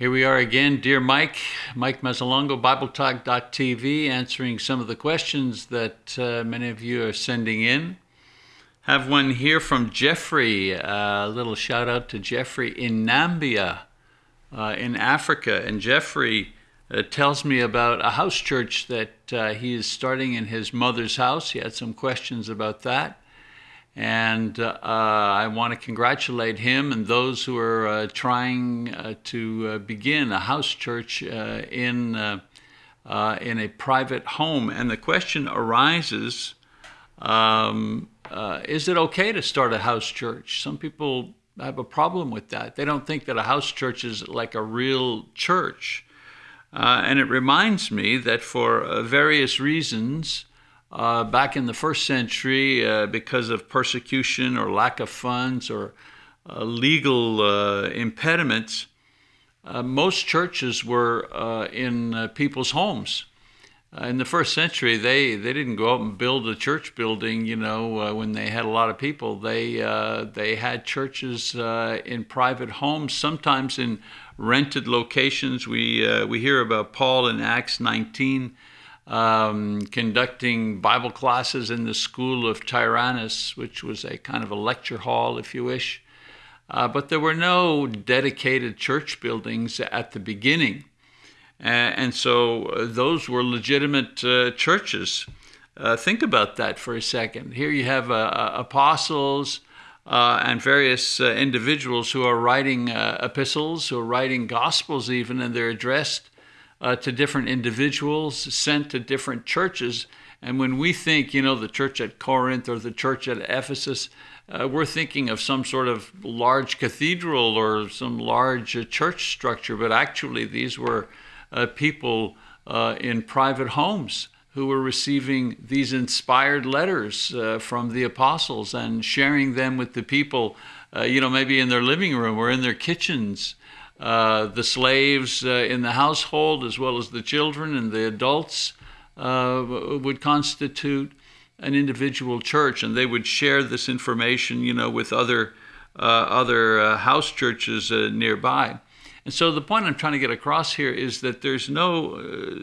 Here we are again, dear Mike, Mike Mazzalongo, BibleTalk.tv, answering some of the questions that uh, many of you are sending in. Have one here from Jeffrey. A little shout out to Jeffrey in Namibia, uh, in Africa. And Jeffrey uh, tells me about a house church that uh, he is starting in his mother's house. He had some questions about that. And uh, I want to congratulate him and those who are uh, trying uh, to uh, begin a house church uh, in, uh, in a private home. And the question arises um, is it okay to start a house church? Some people have a problem with that. They don't think that a house church is like a real church. and it reminds me that for various reasons, uh, back in the first century uh, because of persecution or lack of funds or uh, legal uh, impediments. Uh, most churches were uh, in people's homes. in the first century, they, they didn't go out and build a church building, you know, when they had a lot of people. They, they had churches in private homes, sometimes in rented locations. We, we hear about Paul in Acts 19 um, conducting Bible classes in the school of Tyrannus, which was a kind of a lecture hall, if you wish. Uh, but there were no dedicated church buildings at the beginning. Uh, and so uh, those were legitimate uh, churches. Uh, think about that for a second. Here you have apostles and various individuals who are writing epistles, who are writing gospels even, and they're addressed uh, to different individuals, sent to different churches. And when we think, you know, the church at Corinth or the church at Ephesus, uh, we're thinking of some sort of large cathedral or some large uh, church structure, but actually these were uh, people uh, in private homes who were receiving these inspired letters uh, from the apostles and sharing them with the people, you know, maybe in their living room or in their kitchens. Uh, the slaves uh, in the household, as well as the children and the adults, uh, would constitute an individual church, and they would share this information, you know, with other other house churches nearby. And so the point I'm trying to get across here is that there's no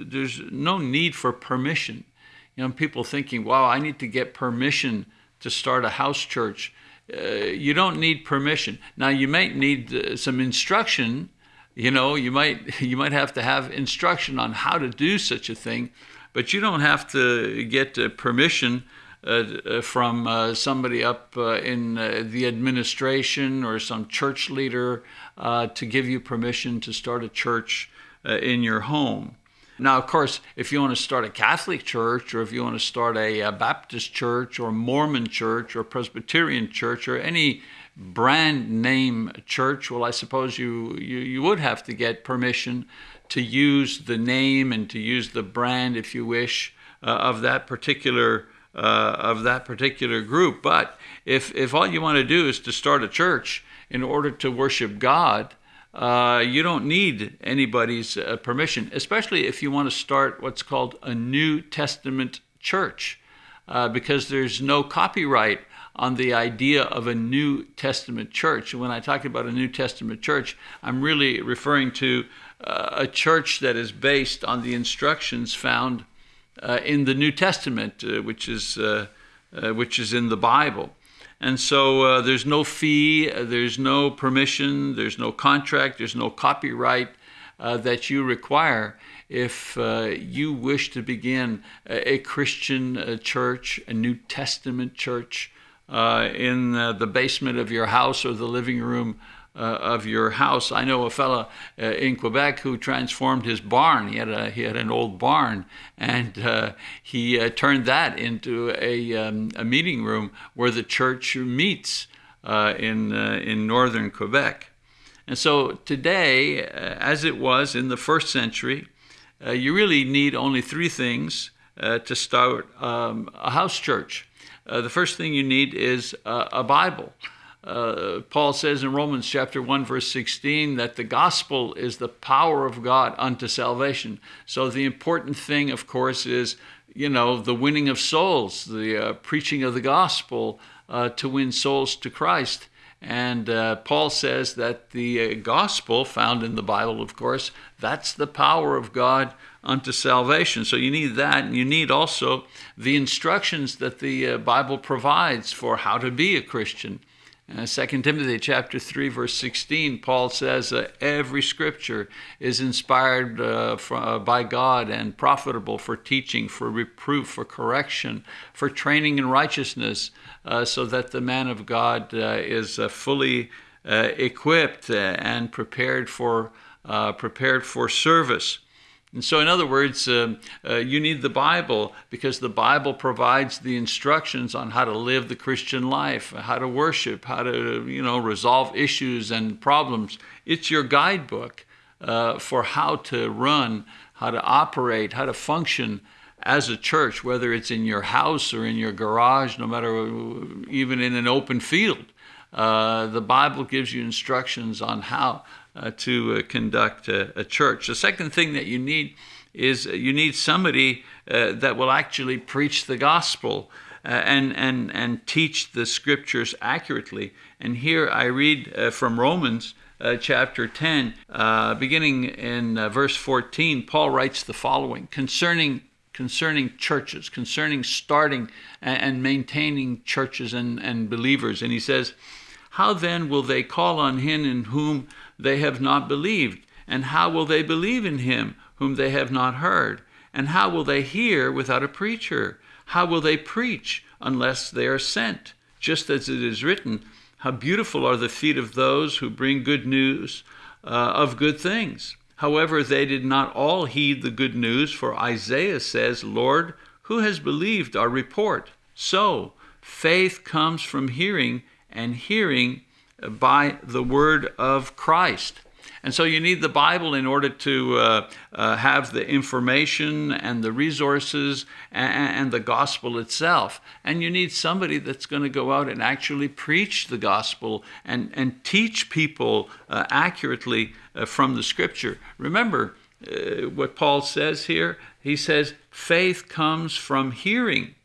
there's no need for permission. You know, people thinking, "Wow, I need to get permission to start a house church." Uh, you don't need permission. Now you might need uh, some instruction. You know, you might you might have to have instruction on how to do such a thing, but you don't have to get uh, permission uh, uh, from somebody up in the administration or some church leader to give you permission to start a church in your home. Now, of course, if you want to start a Catholic church or if you want to start a, a Baptist church or Mormon church or Presbyterian church or any brand name church, well, I suppose you, you, you would have to get permission to use the name and to use the brand, if you wish, uh, of that particular uh, of that particular group. But if if all you want to do is to start a church in order to worship God, uh, you don't need anybody's uh, permission, especially if you want to start what's called a New Testament church, uh, because there's no copyright on the idea of a New Testament church. When I talk about a New Testament church, I'm really referring to uh, a church that is based on the instructions found uh, in the New Testament, which is which is in the Bible. And so uh, there's no fee, uh, there's no permission, there's no contract, there's no copyright uh, that you require if uh, you wish to begin a, a Christian uh, church, a New Testament church, uh, in the basement of your house or the living room uh, of your house. I know a fellow uh, in Quebec who transformed his barn. He had a he had an old barn, and uh, he uh, turned that into a um, a meeting room where the church meets uh, in uh, in northern Quebec. And so today, as it was in the first century, you really need only three things to start um, a house church. the first thing you need is a Bible. Uh, Paul says in Romans chapter 1, verse 16, that the gospel is the power of God unto salvation. So the important thing, of course, is, you know, the winning of souls, the uh, preaching of the gospel uh, to win souls to Christ. And uh, Paul says that the uh, gospel, found in the Bible, of course, that's the power of God unto salvation. So you need that, and you need also the instructions that the Bible provides for how to be a Christian. Uh, 2 Timothy chapter 3 verse 16 Paul says uh, every scripture is inspired uh, for, uh, by God and profitable for teaching for reproof for correction for training in righteousness uh, so that the man of God uh, is fully equipped and prepared for prepared for service and so, in other words, uh, uh, you need the Bible because the Bible provides the instructions on how to live the Christian life, how to worship, how to, you know, resolve issues and problems. It's your guidebook uh, for how to run, how to operate, how to function as a church, whether it's in your house or in your garage, no matter even in an open field. Uh, the Bible gives you instructions on how uh, to uh, conduct a, a, church. The second thing that you need is you need somebody uh, that will actually preach the gospel uh, and, and, and teach the scriptures accurately. And here I read uh, from Romans. Uh, chapter 10, beginning in verse 14, Paul writes the following concerning concerning churches, concerning starting and, and maintaining churches and, and believers. And he says, How then will they call on him in whom they have not believed? And how will they believe in him whom they have not heard? And how will they hear without a preacher? How will they preach unless they are sent? Just as it is written, How beautiful are the feet of those who bring good news uh, of good things. However, they did not all heed the good news, for Isaiah says, Lord, who has believed our report? So, faith comes from hearing, and hearing by the word of Christ. And so you need the Bible in order to uh, uh, have the information and the resources and, and, the gospel itself. And you need somebody that's going to go out and actually preach the gospel and, and teach people uh, accurately uh, from the scripture. Remember uh, what Paul says here? He says, faith comes from hearing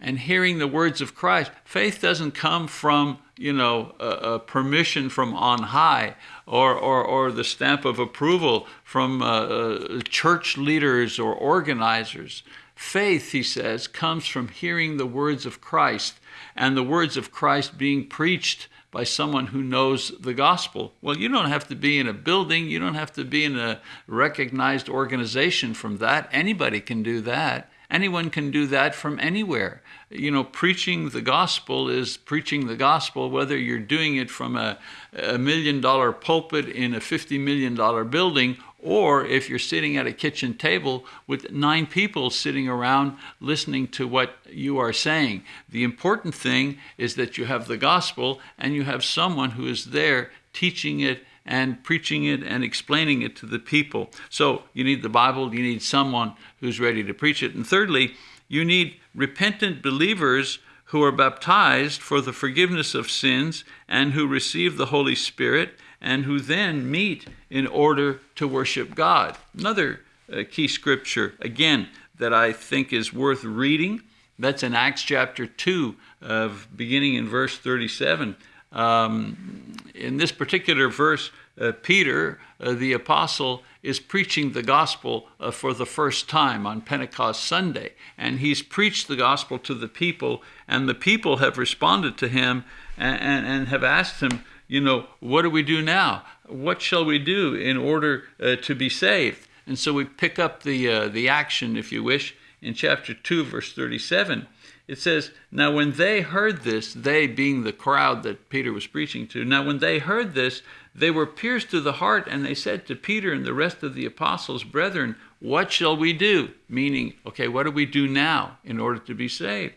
and hearing the words of Christ. Faith doesn't come from, you know, a, a permission from on high or, or, or the stamp of approval from uh, uh, church leaders or organizers. Faith, he says, comes from hearing the words of Christ and the words of Christ being preached by someone who knows the gospel. Well, you don't have to be in a building, you don't have to be in a recognized organization from that. Anybody can do that. Anyone can do that from anywhere. You know, preaching the gospel is preaching the gospel, whether you're doing it from a, a million dollar pulpit in a $50 million building, or if you're sitting at a kitchen table with nine people sitting around listening to what you are saying. The important thing is that you have the gospel and you have someone who is there teaching it and preaching it and explaining it to the people. So you need the Bible, you need someone who's ready to preach it. And thirdly, you need repentant believers who are baptized for the forgiveness of sins and who receive the Holy Spirit and who then meet in order to worship God. Another uh, key scripture, again, that I think is worth reading. That's in Acts chapter 2, of beginning in verse 37. Um, in this particular verse, uh, Peter, uh, the apostle, is preaching the gospel uh, for the first time on Pentecost Sunday. And he's preached the gospel to the people, and the people have responded to him and, and, and have asked him, you know, what do we do now? What shall we do in order uh, to be saved? And so we pick up the, uh, the action, if you wish, in chapter 2, verse 37 it says, Now when they heard this, they being the crowd that Peter was preaching to, now when they heard this, they were pierced to the heart, and they said to Peter and the rest of the apostles, Brethren, what shall we do? Meaning, okay, what do we do now in order to be saved?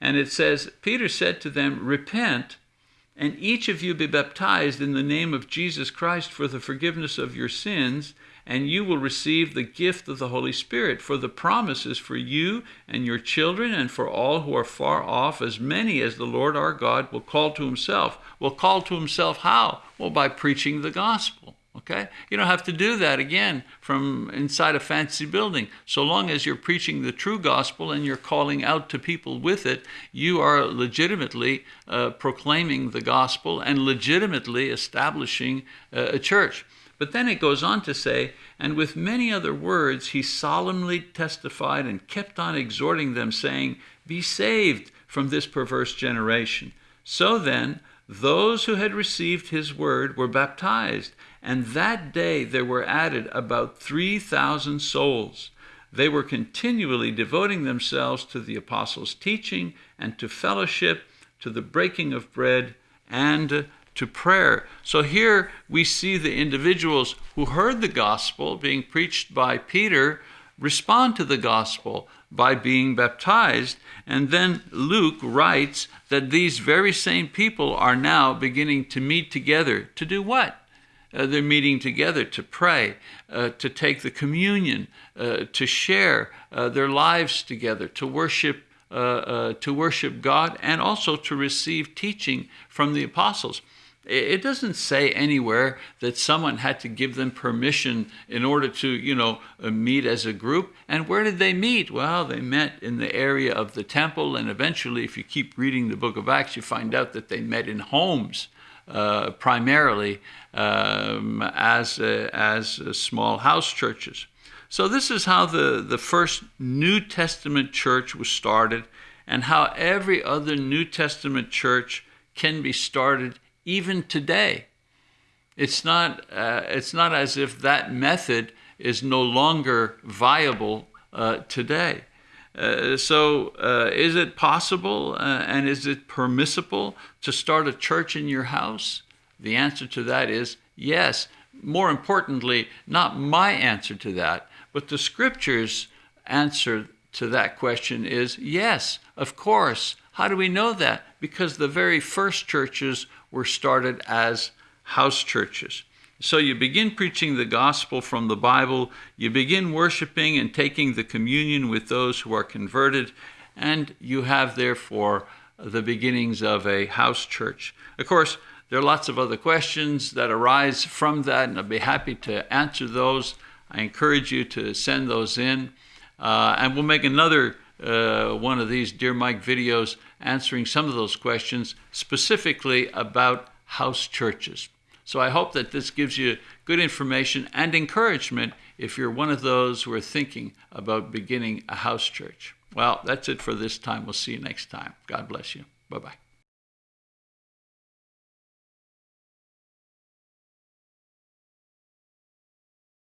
And it says, Peter said to them, Repent, and each of you be baptized in the name of Jesus Christ for the forgiveness of your sins and you will receive the gift of the Holy Spirit. For the promise is for you and your children and for all who are far off, as many as the Lord our God will call to himself. Will call to himself how? Well, by preaching the gospel. Okay? You don't have to do that again from inside a fancy building. So long as you're preaching the true gospel and you're calling out to people with it, you are legitimately uh, proclaiming the gospel and legitimately establishing uh, a church. But then it goes on to say, and with many other words, he solemnly testified and kept on exhorting them, saying, Be saved from this perverse generation. So then, those who had received his word were baptized, and that day there were added about 3,000 souls. They were continually devoting themselves to the apostles' teaching and to fellowship, to the breaking of bread, and to prayer. So here we see the individuals who heard the gospel being preached by Peter respond to the gospel by being baptized. And then Luke writes that these very same people are now beginning to meet together to do what? Uh, they're meeting together to pray, uh, to take the communion, uh, to share uh, their lives together, to worship, uh, uh, to worship God, and also to receive teaching from the apostles. It doesn't say anywhere that someone had to give them permission in order to, you know, uh, meet as a group. And where did they meet? Well, they met in the area of the temple, and eventually, if you keep reading the book of Acts, you find out that they met in homes. Uh, primarily um, as uh, as uh, small house churches. So this is how the the first New Testament church was started, and how every other New Testament church can be started even today. It's not, uh, it's not as if that method is no longer viable uh, today. Uh, so, uh, is it possible uh, and is it permissible to start a church in your house? The answer to that is yes. More importantly, not my answer to that, but the scriptures' answer to that question is yes, of course. How do we know that? Because the very first churches were started as house churches. So you begin preaching the gospel from the Bible, you begin worshiping and taking the communion with those who are converted, and you have therefore the beginnings of a house church. Of course, there are lots of other questions that arise from that, and I'll be happy to answer those. I encourage you to send those in, uh, and we'll make another uh, one of these Dear Mike videos answering some of those questions specifically about house churches. So I hope that this gives you good information and encouragement if you're one of those who are thinking about beginning a house church. Well, that's it for this time. We'll see you next time. God bless you. Bye bye.